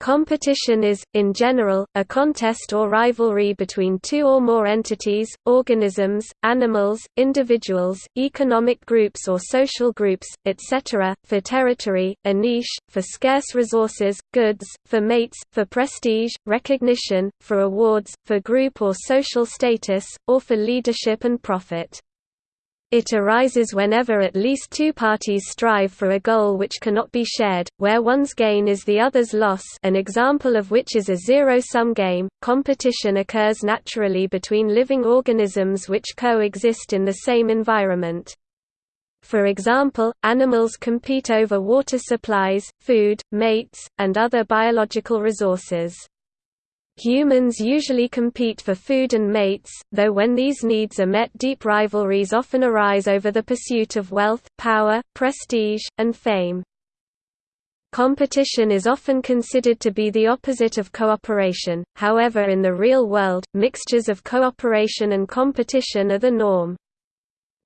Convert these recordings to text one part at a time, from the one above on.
Competition is, in general, a contest or rivalry between two or more entities, organisms, animals, individuals, economic groups or social groups, etc., for territory, a niche, for scarce resources, goods, for mates, for prestige, recognition, for awards, for group or social status, or for leadership and profit. It arises whenever at least two parties strive for a goal which cannot be shared, where one's gain is the other's loss an example of which is a zero-sum game. Competition occurs naturally between living organisms which coexist in the same environment. For example, animals compete over water supplies, food, mates, and other biological resources. Humans usually compete for food and mates, though when these needs are met deep rivalries often arise over the pursuit of wealth, power, prestige, and fame. Competition is often considered to be the opposite of cooperation, however in the real world, mixtures of cooperation and competition are the norm.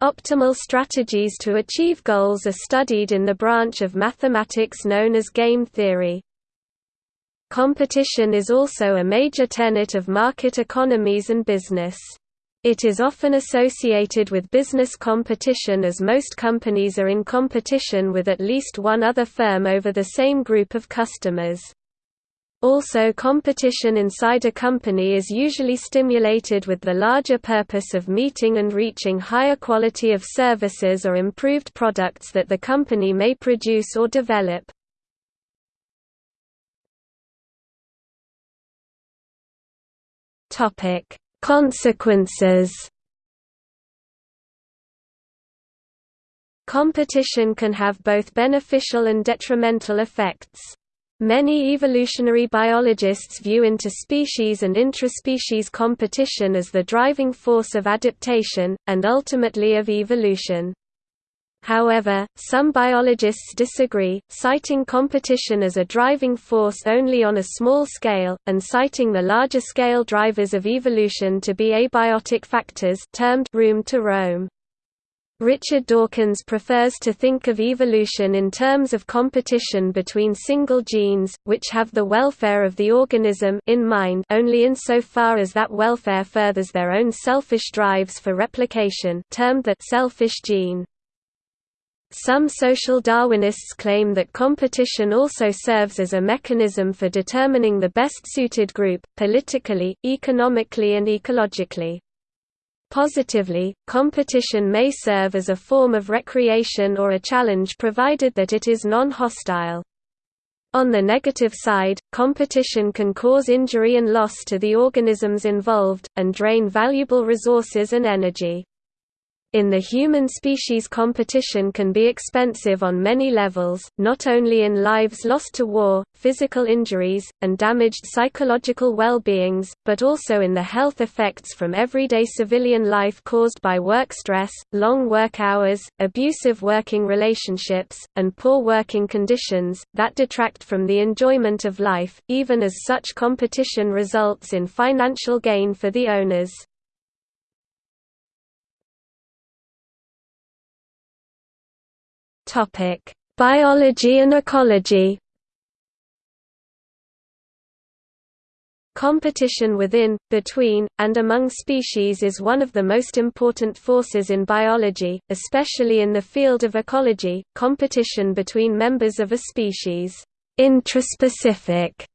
Optimal strategies to achieve goals are studied in the branch of mathematics known as game theory. Competition is also a major tenet of market economies and business. It is often associated with business competition as most companies are in competition with at least one other firm over the same group of customers. Also competition inside a company is usually stimulated with the larger purpose of meeting and reaching higher quality of services or improved products that the company may produce or develop. Topic: Consequences. Competition can have both beneficial and detrimental effects. Many evolutionary biologists view interspecies and intraspecies competition as the driving force of adaptation, and ultimately of evolution. However, some biologists disagree, citing competition as a driving force only on a small scale, and citing the larger scale drivers of evolution to be abiotic factors termed room to roam. Richard Dawkins prefers to think of evolution in terms of competition between single genes, which have the welfare of the organism in mind only insofar as that welfare furthers their own selfish drives for replication termed the selfish gene. Some social Darwinists claim that competition also serves as a mechanism for determining the best-suited group, politically, economically and ecologically. Positively, competition may serve as a form of recreation or a challenge provided that it is non-hostile. On the negative side, competition can cause injury and loss to the organisms involved, and drain valuable resources and energy. In the human species competition can be expensive on many levels, not only in lives lost to war, physical injuries, and damaged psychological well-beings, but also in the health effects from everyday civilian life caused by work stress, long work hours, abusive working relationships, and poor working conditions, that detract from the enjoyment of life, even as such competition results in financial gain for the owners. Topic: Biology and ecology. Competition within, between, and among species is one of the most important forces in biology, especially in the field of ecology. Competition between members of a species, intraspecific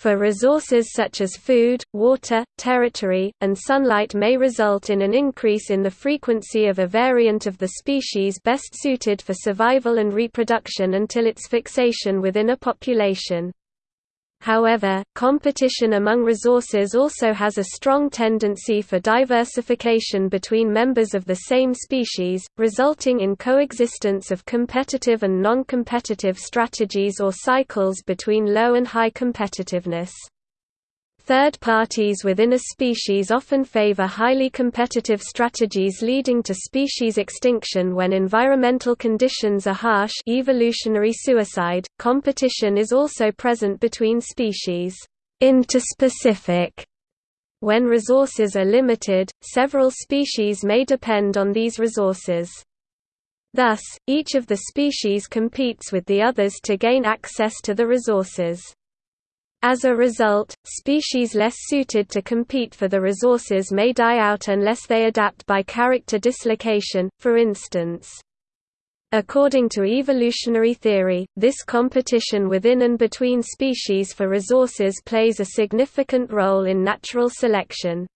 for resources such as food, water, territory, and sunlight may result in an increase in the frequency of a variant of the species best suited for survival and reproduction until its fixation within a population. However, competition among resources also has a strong tendency for diversification between members of the same species, resulting in coexistence of competitive and non-competitive strategies or cycles between low and high competitiveness. Third parties within a species often favor highly competitive strategies leading to species extinction when environmental conditions are harsh evolutionary suicide. Competition is also present between species. Interspecific when resources are limited, several species may depend on these resources. Thus, each of the species competes with the others to gain access to the resources. As a result, species less suited to compete for the resources may die out unless they adapt by character dislocation, for instance. According to evolutionary theory, this competition within and between species for resources plays a significant role in natural selection.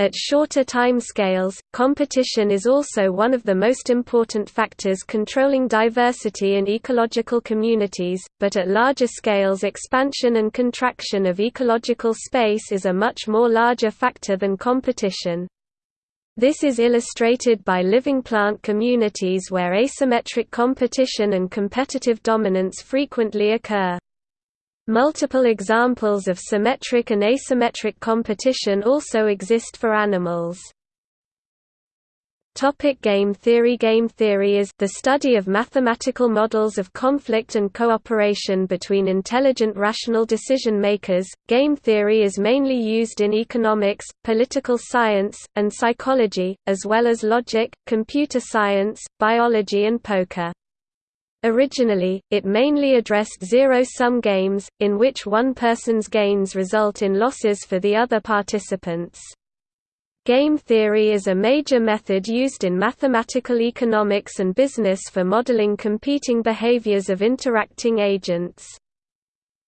At shorter time scales, competition is also one of the most important factors controlling diversity in ecological communities, but at larger scales expansion and contraction of ecological space is a much more larger factor than competition. This is illustrated by living plant communities where asymmetric competition and competitive dominance frequently occur. Multiple examples of symmetric and asymmetric competition also exist for animals. Topic game theory Game theory is the study of mathematical models of conflict and cooperation between intelligent rational decision makers. Game theory is mainly used in economics, political science, and psychology, as well as logic, computer science, biology and poker. Originally, it mainly addressed zero-sum games, in which one person's gains result in losses for the other participants. Game theory is a major method used in mathematical economics and business for modeling competing behaviors of interacting agents.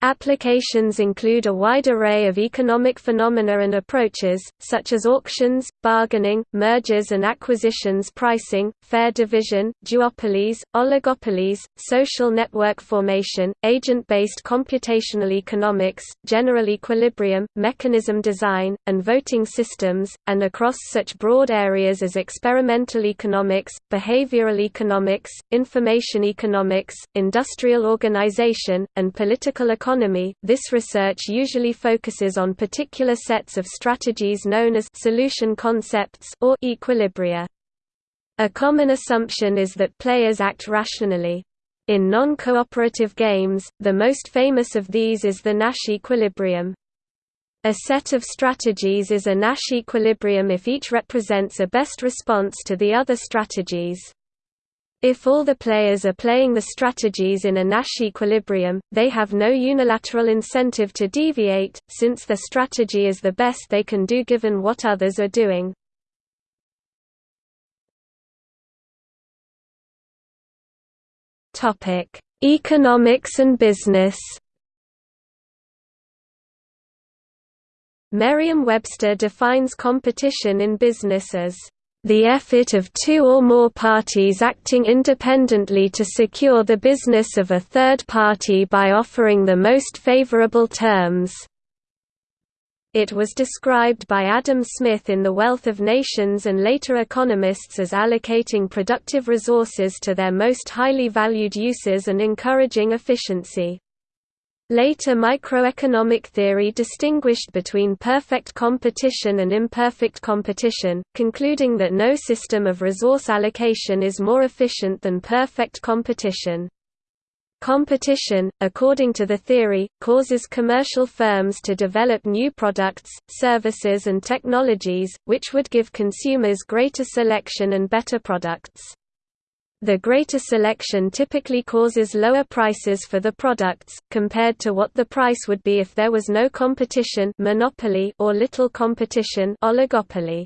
Applications include a wide array of economic phenomena and approaches, such as auctions, bargaining, mergers and acquisitions pricing, fair division, duopolies, oligopolies, social network formation, agent-based computational economics, general equilibrium, mechanism design, and voting systems, and across such broad areas as experimental economics, behavioral economics, information economics, industrial organization, and political economy economy, this research usually focuses on particular sets of strategies known as solution concepts or equilibria. A common assumption is that players act rationally. In non-cooperative games, the most famous of these is the Nash equilibrium. A set of strategies is a Nash equilibrium if each represents a best response to the other strategies. If all the players are playing the strategies in a Nash equilibrium, they have no unilateral incentive to deviate, since the strategy is the best they can do given what others are doing. Economics and business Merriam-Webster defines competition in business as the effort of two or more parties acting independently to secure the business of a third party by offering the most favorable terms. It was described by Adam Smith in The Wealth of Nations and later economists as allocating productive resources to their most highly valued uses and encouraging efficiency. Later microeconomic theory distinguished between perfect competition and imperfect competition, concluding that no system of resource allocation is more efficient than perfect competition. Competition, according to the theory, causes commercial firms to develop new products, services and technologies, which would give consumers greater selection and better products. The greater selection typically causes lower prices for the products, compared to what the price would be if there was no competition monopoly or little competition oligopoly.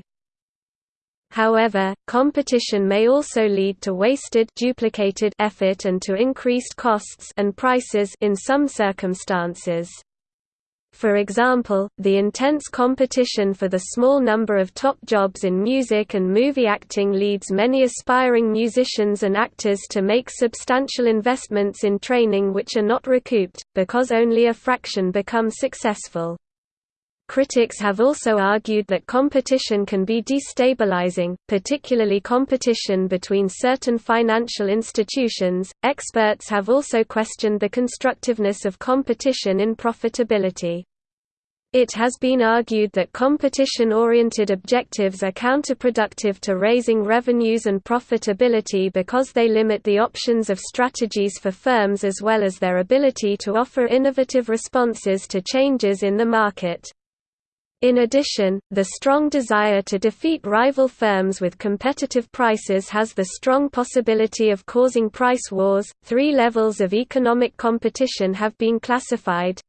However, competition may also lead to wasted duplicated effort and to increased costs and prices in some circumstances. For example, the intense competition for the small number of top jobs in music and movie acting leads many aspiring musicians and actors to make substantial investments in training which are not recouped, because only a fraction become successful. Critics have also argued that competition can be destabilizing, particularly competition between certain financial institutions. Experts have also questioned the constructiveness of competition in profitability. It has been argued that competition-oriented objectives are counterproductive to raising revenues and profitability because they limit the options of strategies for firms as well as their ability to offer innovative responses to changes in the market. In addition, the strong desire to defeat rival firms with competitive prices has the strong possibility of causing price wars. Three levels of economic competition have been classified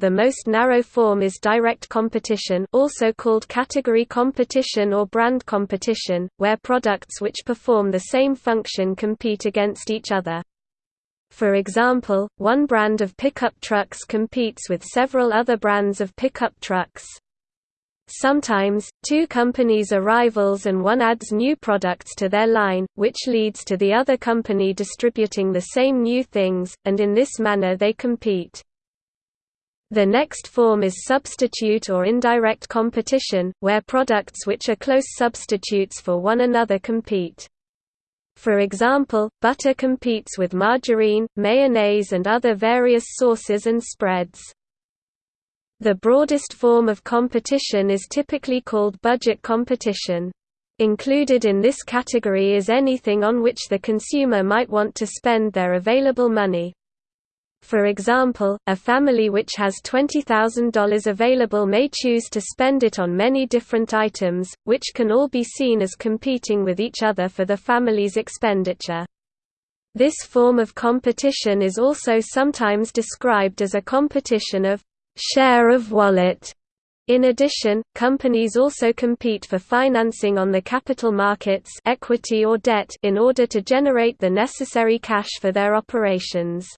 The most narrow form is direct competition also called category competition or brand competition, where products which perform the same function compete against each other. For example, one brand of pickup trucks competes with several other brands of pickup trucks. Sometimes, two companies are rivals and one adds new products to their line, which leads to the other company distributing the same new things, and in this manner they compete. The next form is substitute or indirect competition, where products which are close substitutes for one another compete. For example, butter competes with margarine, mayonnaise and other various sauces and spreads. The broadest form of competition is typically called budget competition. Included in this category is anything on which the consumer might want to spend their available money. For example, a family which has $20,000 available may choose to spend it on many different items, which can all be seen as competing with each other for the family's expenditure. This form of competition is also sometimes described as a competition of share of wallet. In addition, companies also compete for financing on the capital markets equity or debt in order to generate the necessary cash for their operations.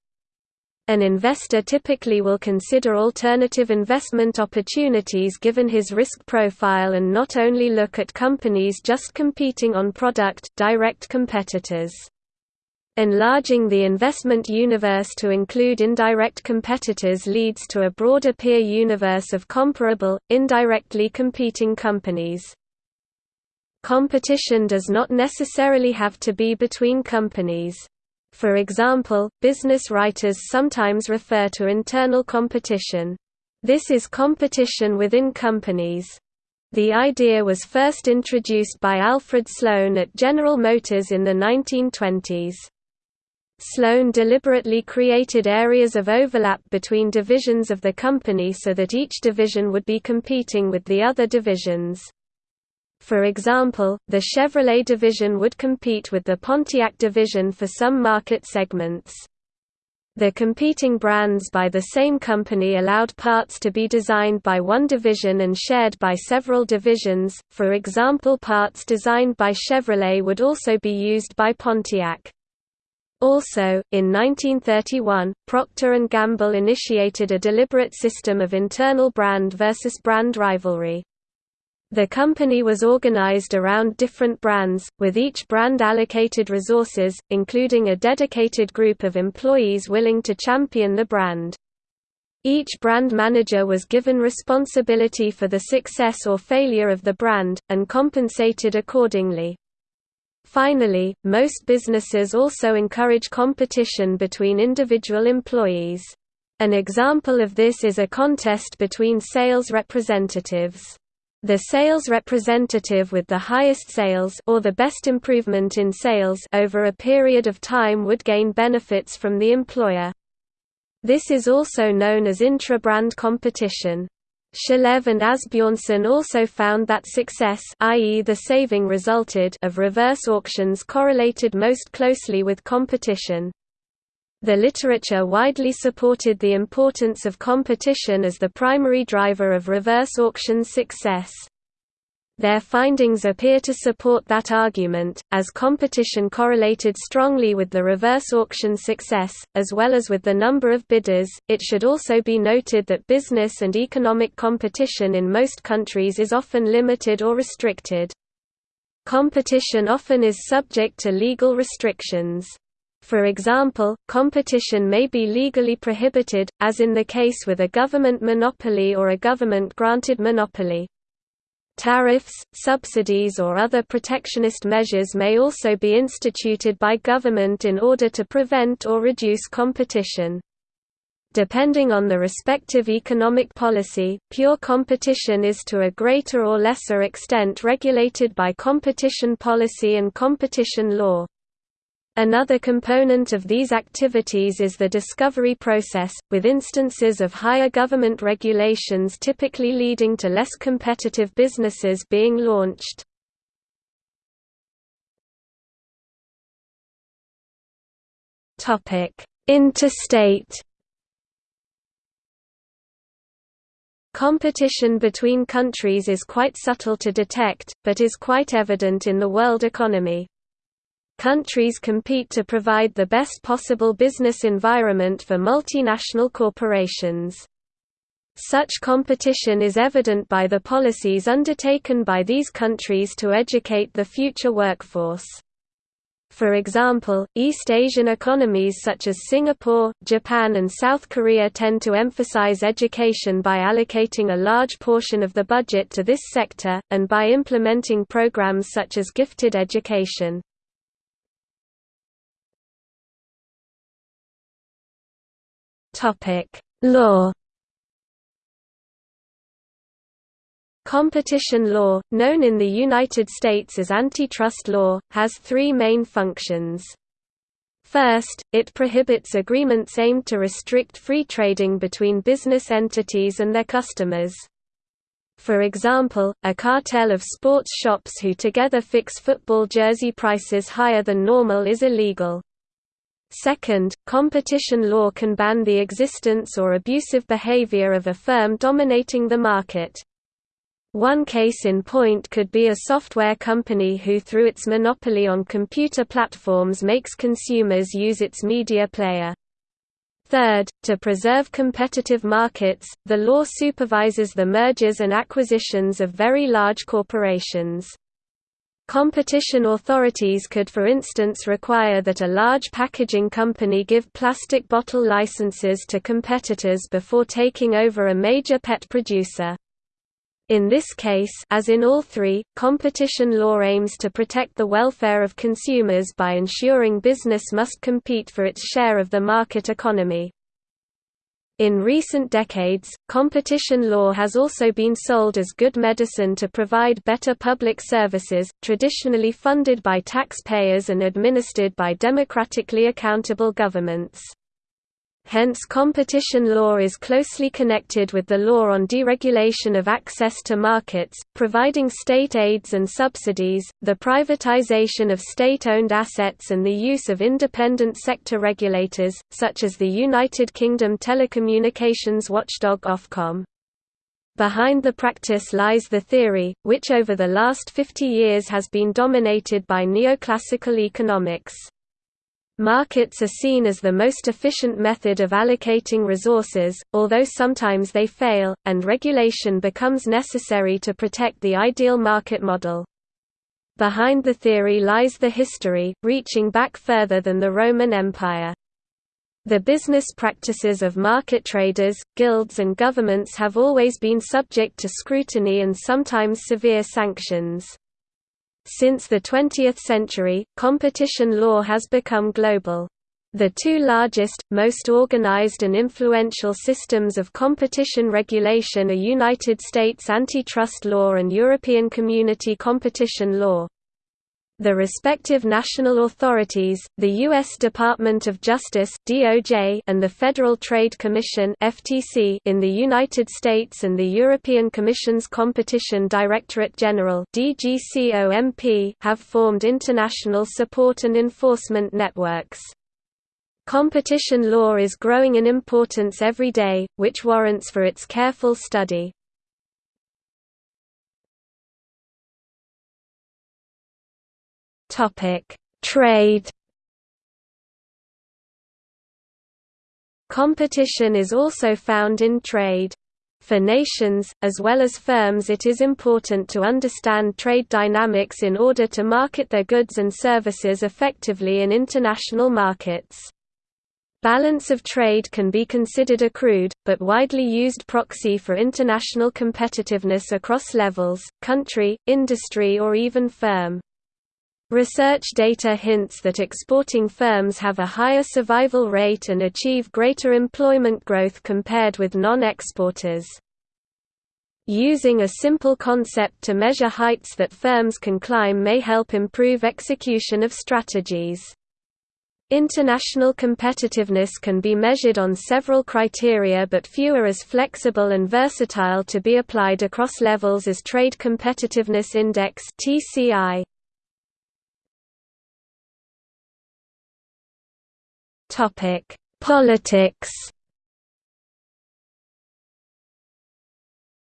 An investor typically will consider alternative investment opportunities given his risk profile and not only look at companies just competing on product direct competitors. Enlarging the investment universe to include indirect competitors leads to a broader peer universe of comparable, indirectly competing companies. Competition does not necessarily have to be between companies. For example, business writers sometimes refer to internal competition. This is competition within companies. The idea was first introduced by Alfred Sloan at General Motors in the 1920s. Sloan deliberately created areas of overlap between divisions of the company so that each division would be competing with the other divisions. For example, the Chevrolet division would compete with the Pontiac division for some market segments. The competing brands by the same company allowed parts to be designed by one division and shared by several divisions, for example parts designed by Chevrolet would also be used by Pontiac. Also, in 1931, Procter & Gamble initiated a deliberate system of internal brand versus brand rivalry. The company was organized around different brands, with each brand allocated resources, including a dedicated group of employees willing to champion the brand. Each brand manager was given responsibility for the success or failure of the brand, and compensated accordingly. Finally, most businesses also encourage competition between individual employees. An example of this is a contest between sales representatives. The sales representative with the highest sales or the best improvement in sales over a period of time would gain benefits from the employer. This is also known as intra-brand competition. Shalev and Asbjornsen also found that success i.e. the saving resulted of reverse auctions correlated most closely with competition. The literature widely supported the importance of competition as the primary driver of reverse auction success. Their findings appear to support that argument, as competition correlated strongly with the reverse auction success, as well as with the number of bidders. It should also be noted that business and economic competition in most countries is often limited or restricted. Competition often is subject to legal restrictions. For example, competition may be legally prohibited, as in the case with a government monopoly or a government-granted monopoly. Tariffs, subsidies or other protectionist measures may also be instituted by government in order to prevent or reduce competition. Depending on the respective economic policy, pure competition is to a greater or lesser extent regulated by competition policy and competition law. Another component of these activities is the discovery process, with instances of higher government regulations typically leading to less competitive businesses being launched. Interstate Competition between countries is quite subtle to detect, but is quite evident in the world economy. Countries compete to provide the best possible business environment for multinational corporations. Such competition is evident by the policies undertaken by these countries to educate the future workforce. For example, East Asian economies such as Singapore, Japan and South Korea tend to emphasize education by allocating a large portion of the budget to this sector, and by implementing programs such as gifted education. Law Competition law, known in the United States as antitrust law, has three main functions. First, it prohibits agreements aimed to restrict free trading between business entities and their customers. For example, a cartel of sports shops who together fix football jersey prices higher than normal is illegal. Second, competition law can ban the existence or abusive behavior of a firm dominating the market. One case in point could be a software company who through its monopoly on computer platforms makes consumers use its media player. Third, to preserve competitive markets, the law supervises the mergers and acquisitions of very large corporations. Competition authorities could for instance require that a large packaging company give plastic bottle licenses to competitors before taking over a major pet producer. In this case as in all three, competition law aims to protect the welfare of consumers by ensuring business must compete for its share of the market economy. In recent decades, competition law has also been sold as good medicine to provide better public services, traditionally funded by taxpayers and administered by democratically accountable governments. Hence competition law is closely connected with the law on deregulation of access to markets, providing state aids and subsidies, the privatization of state-owned assets and the use of independent sector regulators, such as the United Kingdom telecommunications watchdog Ofcom. Behind the practice lies the theory, which over the last 50 years has been dominated by neoclassical economics. Markets are seen as the most efficient method of allocating resources, although sometimes they fail, and regulation becomes necessary to protect the ideal market model. Behind the theory lies the history, reaching back further than the Roman Empire. The business practices of market traders, guilds and governments have always been subject to scrutiny and sometimes severe sanctions. Since the 20th century, competition law has become global. The two largest, most organized and influential systems of competition regulation are United States antitrust law and European Community competition law. The respective national authorities, the U.S. Department of Justice (DOJ) and the Federal Trade Commission (FTC) in the United States and the European Commission's Competition Directorate General have formed international support and enforcement networks. Competition law is growing in importance every day, which warrants for its careful study. Topic: Trade. Competition is also found in trade. For nations, as well as firms it is important to understand trade dynamics in order to market their goods and services effectively in international markets. Balance of trade can be considered a crude, but widely used proxy for international competitiveness across levels, country, industry or even firm. Research data hints that exporting firms have a higher survival rate and achieve greater employment growth compared with non-exporters. Using a simple concept to measure heights that firms can climb may help improve execution of strategies. International competitiveness can be measured on several criteria but few are as flexible and versatile to be applied across levels as Trade Competitiveness Index (TCI). Topic: Politics.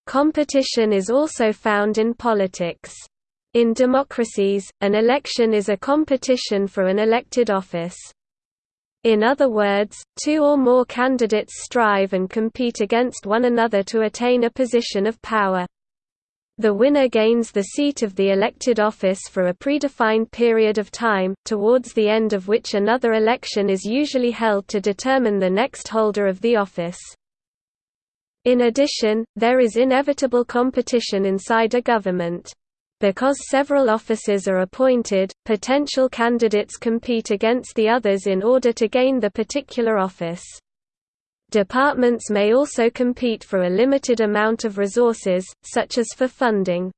Competition is also found in politics. In democracies, an election is a competition for an elected office. In other words, two or more candidates strive and compete against one another to attain a position of power. The winner gains the seat of the elected office for a predefined period of time, towards the end of which another election is usually held to determine the next holder of the office. In addition, there is inevitable competition inside a government. Because several offices are appointed, potential candidates compete against the others in order to gain the particular office. Departments may also compete for a limited amount of resources, such as for funding.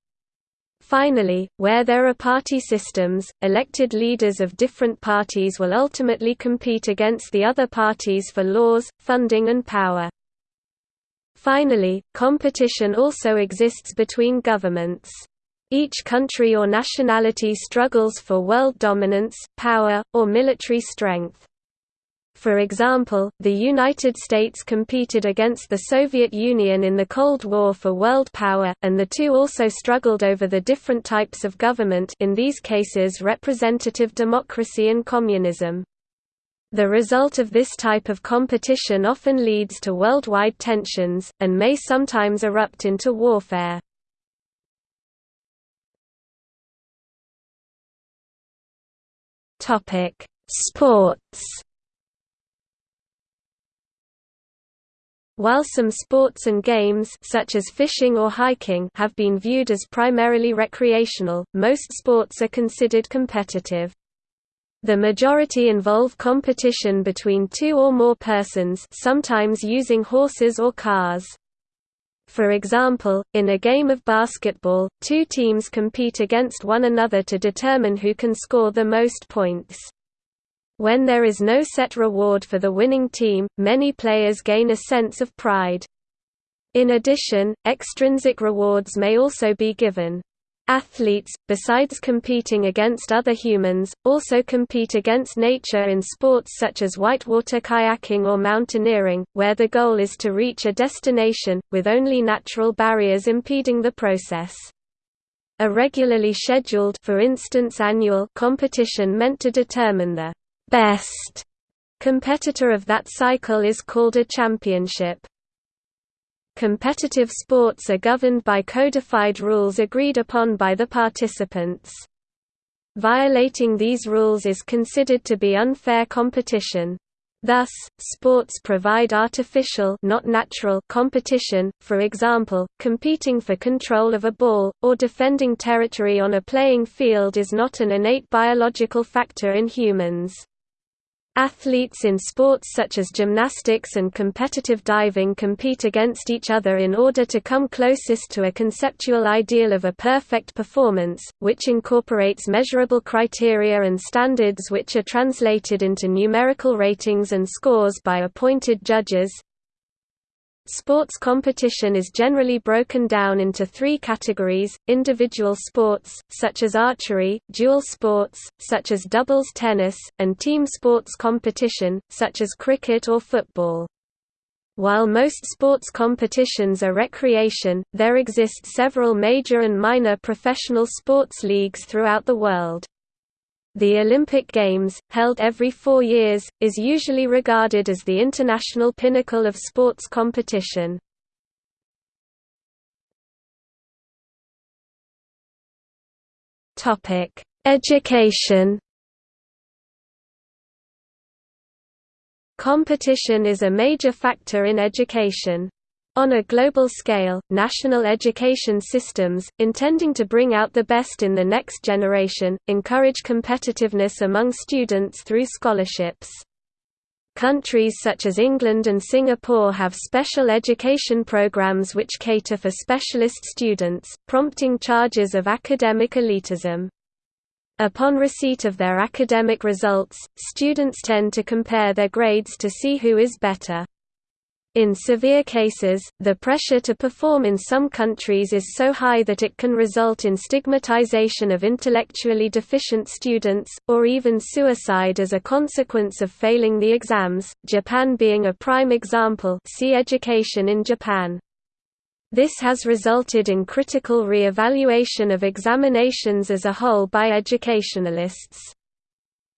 Finally, where there are party systems, elected leaders of different parties will ultimately compete against the other parties for laws, funding and power. Finally, competition also exists between governments. Each country or nationality struggles for world dominance, power, or military strength. For example, the United States competed against the Soviet Union in the Cold War for world power, and the two also struggled over the different types of government in these cases representative democracy and communism. The result of this type of competition often leads to worldwide tensions, and may sometimes erupt into warfare. Sports. While some sports and games such as fishing or hiking have been viewed as primarily recreational, most sports are considered competitive. The majority involve competition between two or more persons sometimes using horses or cars. For example, in a game of basketball, two teams compete against one another to determine who can score the most points. When there is no set reward for the winning team, many players gain a sense of pride. In addition, extrinsic rewards may also be given. Athletes, besides competing against other humans, also compete against nature in sports such as whitewater kayaking or mountaineering, where the goal is to reach a destination, with only natural barriers impeding the process. A regularly scheduled for instance annual competition meant to determine the best competitor of that cycle is called a championship. Competitive sports are governed by codified rules agreed upon by the participants. Violating these rules is considered to be unfair competition. Thus, sports provide artificial not natural competition, for example, competing for control of a ball, or defending territory on a playing field is not an innate biological factor in humans. Athletes in sports such as gymnastics and competitive diving compete against each other in order to come closest to a conceptual ideal of a perfect performance, which incorporates measurable criteria and standards which are translated into numerical ratings and scores by appointed judges. Sports competition is generally broken down into three categories, individual sports, such as archery, dual sports, such as doubles tennis, and team sports competition, such as cricket or football. While most sports competitions are recreation, there exist several major and minor professional sports leagues throughout the world. The Olympic Games, held every four years, is usually regarded as the international pinnacle of sports competition. Education Competition is a major factor in education. On a global scale, national education systems, intending to bring out the best in the next generation, encourage competitiveness among students through scholarships. Countries such as England and Singapore have special education programs which cater for specialist students, prompting charges of academic elitism. Upon receipt of their academic results, students tend to compare their grades to see who is better. In severe cases, the pressure to perform in some countries is so high that it can result in stigmatization of intellectually deficient students, or even suicide as a consequence of failing the exams, Japan being a prime example see Education in Japan. This has resulted in critical re-evaluation of examinations as a whole by educationalists.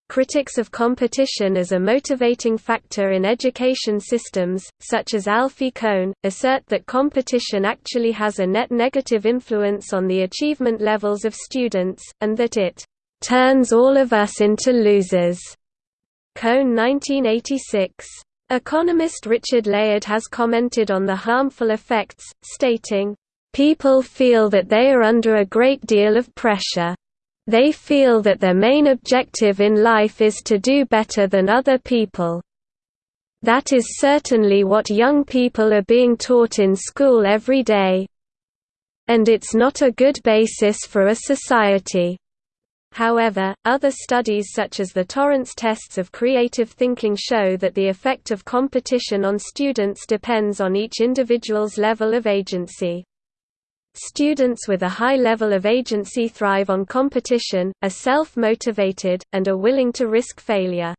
Critics of competition as a motivating factor in education systems, such as Alfie Kohn, assert that competition actually has a net negative influence on the achievement levels of students, and that it "...turns all of us into losers." Kohn 1986. Economist Richard Layard has commented on the harmful effects, stating, "...people feel that they are under a great deal of pressure. They feel that their main objective in life is to do better than other people. That is certainly what young people are being taught in school every day. And it's not a good basis for a society." However, other studies such as the Torrance tests of creative thinking show that the effect of competition on students depends on each individual's level of agency. Students with a high level of agency thrive on competition, are self-motivated, and are willing to risk failure.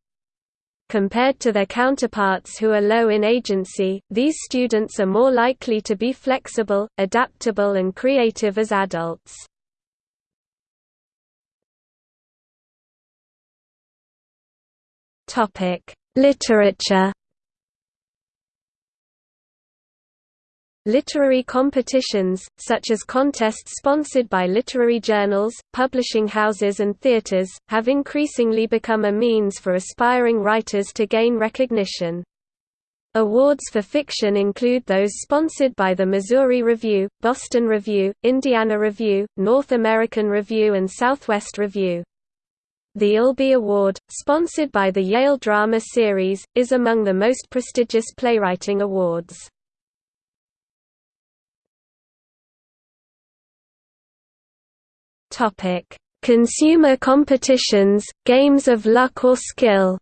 Compared to their counterparts who are low in agency, these students are more likely to be flexible, adaptable and creative as adults. Literature. Literary competitions, such as contests sponsored by literary journals, publishing houses and theaters, have increasingly become a means for aspiring writers to gain recognition. Awards for fiction include those sponsored by the Missouri Review, Boston Review, Indiana Review, North American Review and Southwest Review. The Albee Award, sponsored by the Yale Drama Series, is among the most prestigious playwriting awards. Consumer competitions, games of luck or skill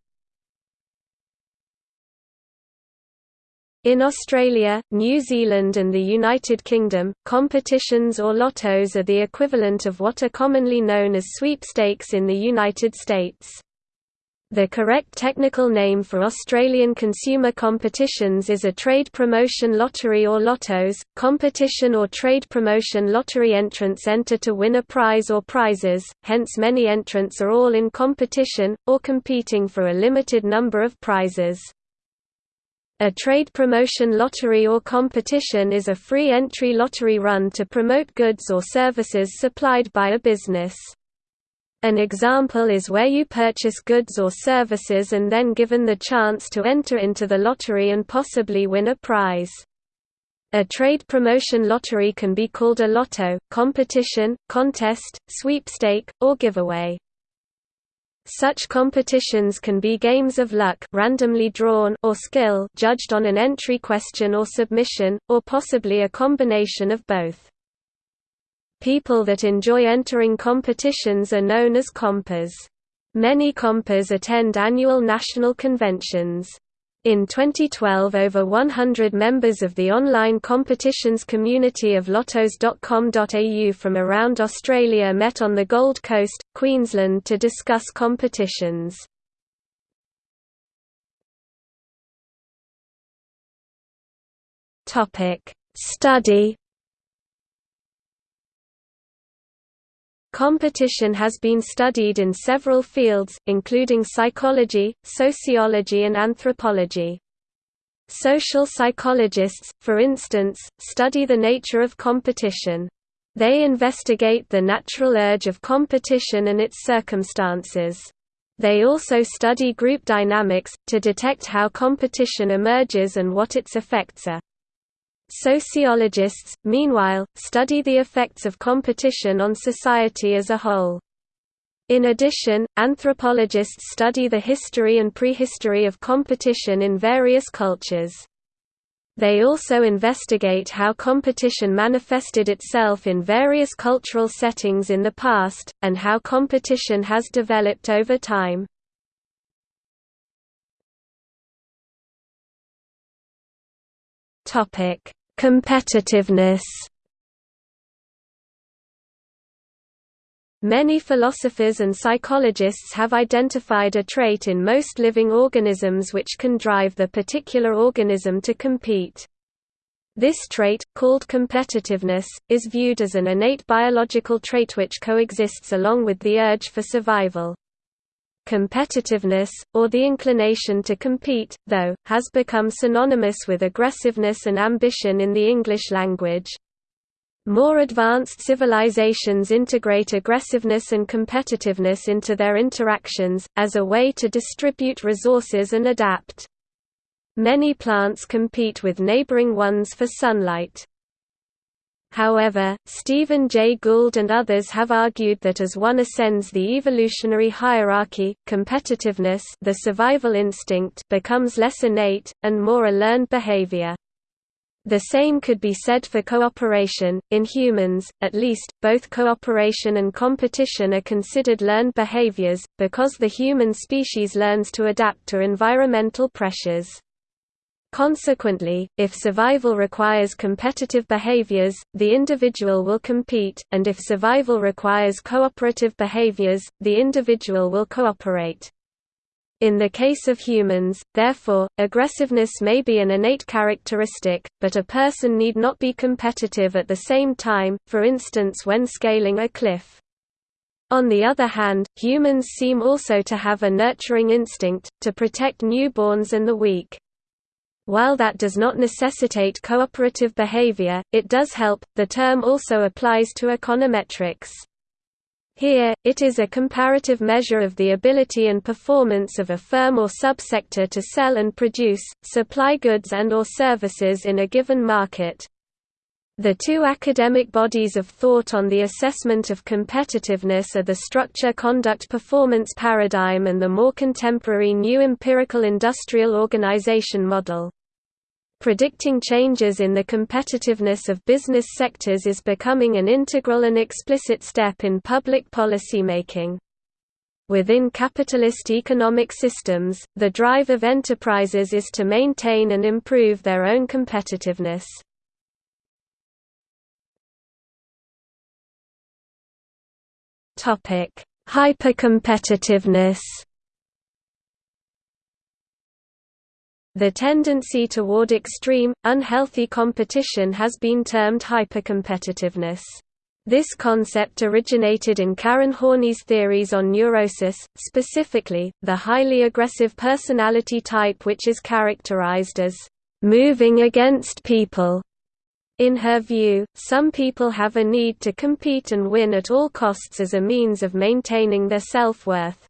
In Australia, New Zealand and the United Kingdom, competitions or lottos are the equivalent of what are commonly known as sweepstakes in the United States. The correct technical name for Australian consumer competitions is a trade promotion lottery or lottos. Competition or trade promotion lottery entrants enter to win a prize or prizes, hence many entrants are all in competition, or competing for a limited number of prizes. A trade promotion lottery or competition is a free entry lottery run to promote goods or services supplied by a business. An example is where you purchase goods or services and then given the chance to enter into the lottery and possibly win a prize. A trade promotion lottery can be called a lotto, competition, contest, sweepstake, or giveaway. Such competitions can be games of luck randomly drawn or skill judged on an entry question or submission, or possibly a combination of both. People that enjoy entering competitions are known as compers. Many compers attend annual national conventions. In 2012 over 100 members of the online competitions community of lottos.com.au from around Australia met on the Gold Coast, Queensland to discuss competitions. Study Competition has been studied in several fields, including psychology, sociology and anthropology. Social psychologists, for instance, study the nature of competition. They investigate the natural urge of competition and its circumstances. They also study group dynamics, to detect how competition emerges and what its effects are. Sociologists, meanwhile, study the effects of competition on society as a whole. In addition, anthropologists study the history and prehistory of competition in various cultures. They also investigate how competition manifested itself in various cultural settings in the past, and how competition has developed over time. Topic: Competitiveness. Many philosophers and psychologists have identified a trait in most living organisms which can drive the particular organism to compete. This trait, called competitiveness, is viewed as an innate biological trait which coexists along with the urge for survival. Competitiveness, or the inclination to compete, though, has become synonymous with aggressiveness and ambition in the English language. More advanced civilizations integrate aggressiveness and competitiveness into their interactions, as a way to distribute resources and adapt. Many plants compete with neighboring ones for sunlight. However, Stephen Jay Gould and others have argued that as one ascends the evolutionary hierarchy, competitiveness the survival instinct becomes less innate, and more a learned behavior. The same could be said for cooperation. In humans, at least, both cooperation and competition are considered learned behaviors, because the human species learns to adapt to environmental pressures. Consequently, if survival requires competitive behaviors, the individual will compete, and if survival requires cooperative behaviors, the individual will cooperate. In the case of humans, therefore, aggressiveness may be an innate characteristic, but a person need not be competitive at the same time, for instance when scaling a cliff. On the other hand, humans seem also to have a nurturing instinct, to protect newborns and the weak. While that does not necessitate cooperative behavior, it does help. The term also applies to econometrics. Here, it is a comparative measure of the ability and performance of a firm or subsector to sell and produce, supply goods and or services in a given market. The two academic bodies of thought on the assessment of competitiveness are the structure conduct performance paradigm and the more contemporary new empirical industrial organization model. Predicting changes in the competitiveness of business sectors is becoming an integral and explicit step in public policy making. Within capitalist economic systems, the drive of enterprises is to maintain and improve their own competitiveness. Topic: Hypercompetitiveness. The tendency toward extreme, unhealthy competition has been termed hypercompetitiveness. This concept originated in Karen Horney's theories on neurosis, specifically, the highly aggressive personality type which is characterized as moving against people. In her view, some people have a need to compete and win at all costs as a means of maintaining their self-worth.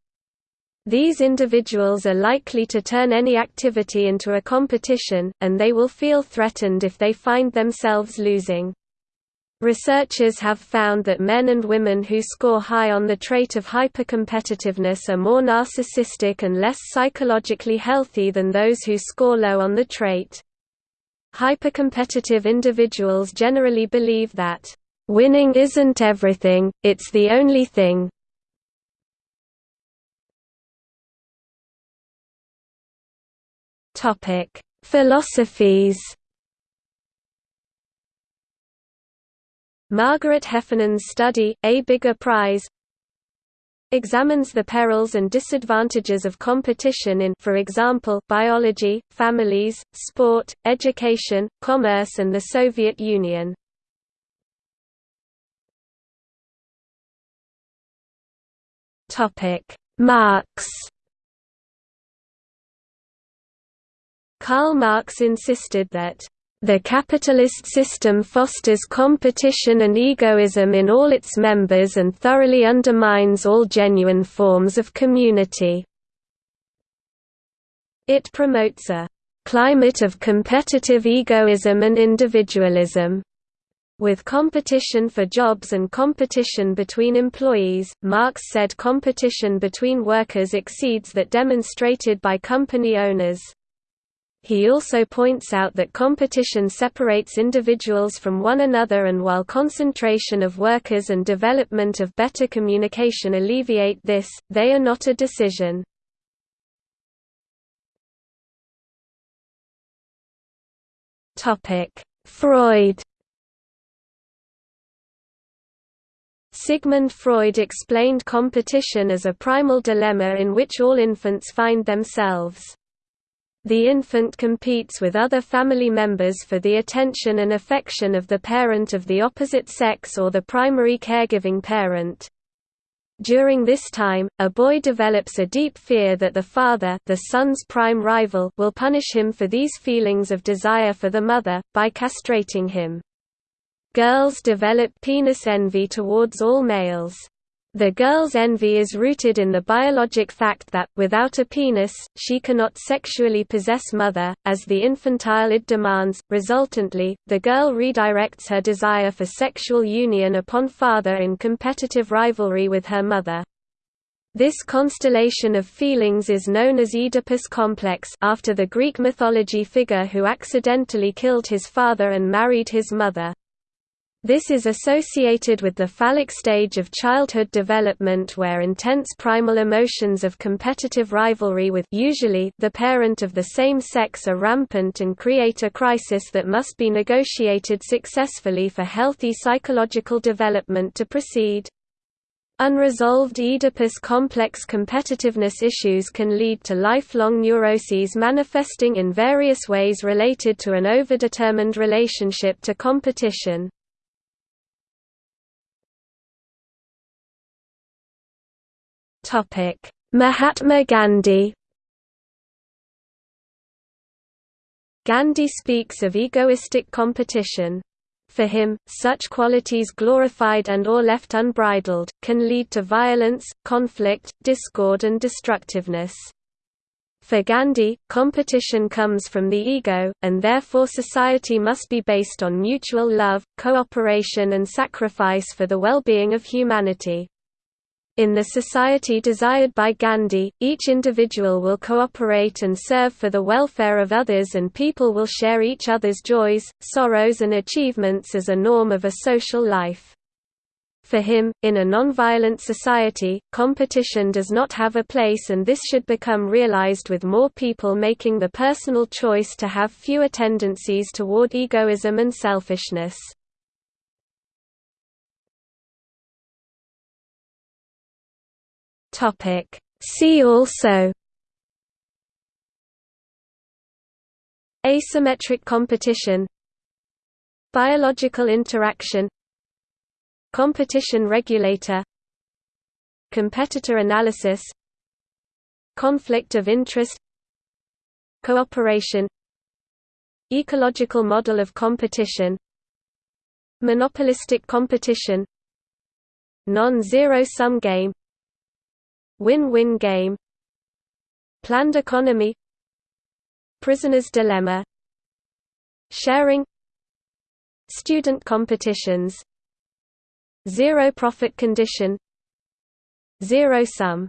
These individuals are likely to turn any activity into a competition, and they will feel threatened if they find themselves losing. Researchers have found that men and women who score high on the trait of hypercompetitiveness are more narcissistic and less psychologically healthy than those who score low on the trait. Hypercompetitive individuals generally believe that, "...winning isn't everything, it's the only thing." Philosophies Margaret Heffernan's study, A Bigger Prize examines the perils and disadvantages of competition in for example, biology, families, sport, education, commerce and the Soviet Union. Marx Karl Marx insisted that the capitalist system fosters competition and egoism in all its members and thoroughly undermines all genuine forms of community. It promotes a climate of competitive egoism and individualism. With competition for jobs and competition between employees, Marx said competition between workers exceeds that demonstrated by company owners. He also points out that competition separates individuals from one another and while concentration of workers and development of better communication alleviate this, they are not a decision. Freud Sigmund Freud explained competition as a primal dilemma in which all infants find themselves. The infant competes with other family members for the attention and affection of the parent of the opposite sex or the primary caregiving parent. During this time, a boy develops a deep fear that the father the son's prime rival will punish him for these feelings of desire for the mother, by castrating him. Girls develop penis envy towards all males. The girl's envy is rooted in the biologic fact that, without a penis, she cannot sexually possess mother, as the infantile id demands. Resultantly, the girl redirects her desire for sexual union upon father in competitive rivalry with her mother. This constellation of feelings is known as Oedipus complex after the Greek mythology figure who accidentally killed his father and married his mother. This is associated with the phallic stage of childhood development where intense primal emotions of competitive rivalry with usually the parent of the same sex are rampant and create a crisis that must be negotiated successfully for healthy psychological development to proceed. Unresolved Oedipus complex competitiveness issues can lead to lifelong neuroses manifesting in various ways related to an overdetermined relationship to competition. Topic: Mahatma Gandhi. Gandhi speaks of egoistic competition. For him, such qualities glorified and or left unbridled, can lead to violence, conflict, discord and destructiveness. For Gandhi, competition comes from the ego, and therefore society must be based on mutual love, cooperation and sacrifice for the well-being of humanity. In the society desired by Gandhi, each individual will cooperate and serve for the welfare of others and people will share each other's joys, sorrows and achievements as a norm of a social life. For him, in a nonviolent society, competition does not have a place and this should become realized with more people making the personal choice to have fewer tendencies toward egoism and selfishness. Topic. See also Asymmetric competition Biological interaction Competition regulator Competitor analysis Conflict of interest Cooperation Ecological model of competition Monopolistic competition Non-zero-sum game Win-win game. Planned economy. Prisoner's dilemma. Sharing. Student competitions. Zero profit condition. Zero sum